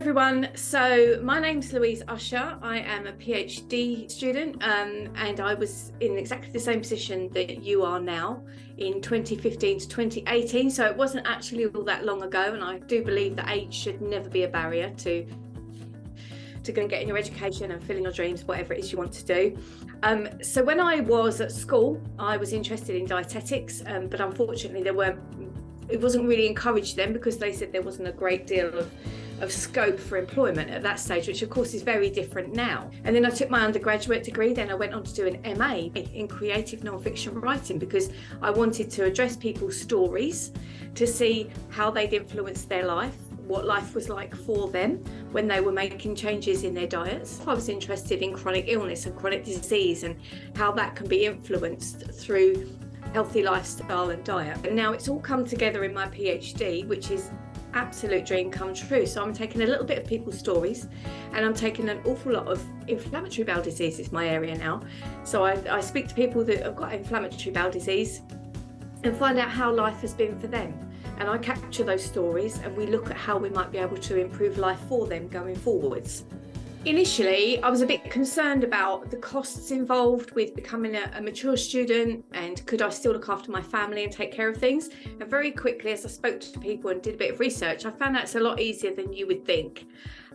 Everyone. So my name's Louise Usher. I am a PhD student um, and I was in exactly the same position that you are now in 2015 to 2018. So it wasn't actually all that long ago and I do believe that age should never be a barrier to to go and get in your education and filling your dreams, whatever it is you want to do. Um, so when I was at school, I was interested in dietetics, um, but unfortunately there weren't, it wasn't really encouraged then because they said there wasn't a great deal of of scope for employment at that stage, which of course is very different now. And then I took my undergraduate degree, then I went on to do an MA in creative non-fiction writing because I wanted to address people's stories to see how they'd influenced their life what life was like for them when they were making changes in their diets. I was interested in chronic illness and chronic disease and how that can be influenced through healthy lifestyle and diet. And now it's all come together in my PhD, which is absolute dream come true. So I'm taking a little bit of people's stories and I'm taking an awful lot of inflammatory bowel disease is my area now. So I, I speak to people that have got inflammatory bowel disease and find out how life has been for them. And I capture those stories and we look at how we might be able to improve life for them going forwards. Initially, I was a bit concerned about the costs involved with becoming a, a, mature student and could I still look after my family and take care of things. And very quickly, as I spoke to people and did a bit of research, I found that's a lot easier than you would think.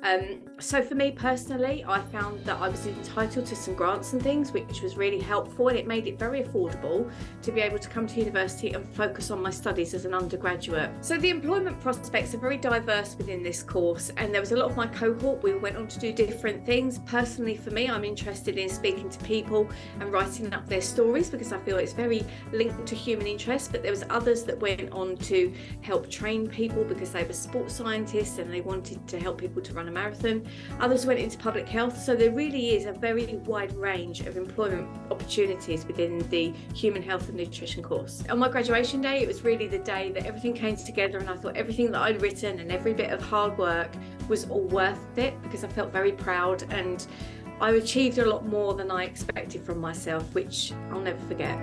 Um, so for me personally, I found that I was entitled to some grants and things, which was really helpful and it made it very affordable to be able to come to university and focus on my studies as an undergraduate. So the employment prospects are very diverse within this course and there was a lot of my cohort, we went on to do different things. Personally for me, I'm interested in speaking to people and writing up their stories because I feel it's very linked to human interest, but there was others that went on to help train people because they were sports scientists and they wanted to help people to a marathon. Others went into public health. So there really is a very wide range of employment opportunities within the human health and nutrition course. On my graduation day, it was really the day that everything came together and I thought everything that I'd written and every bit of hard work was all worth it because I felt very proud and I achieved a lot more than I expected from myself, which I'll never forget.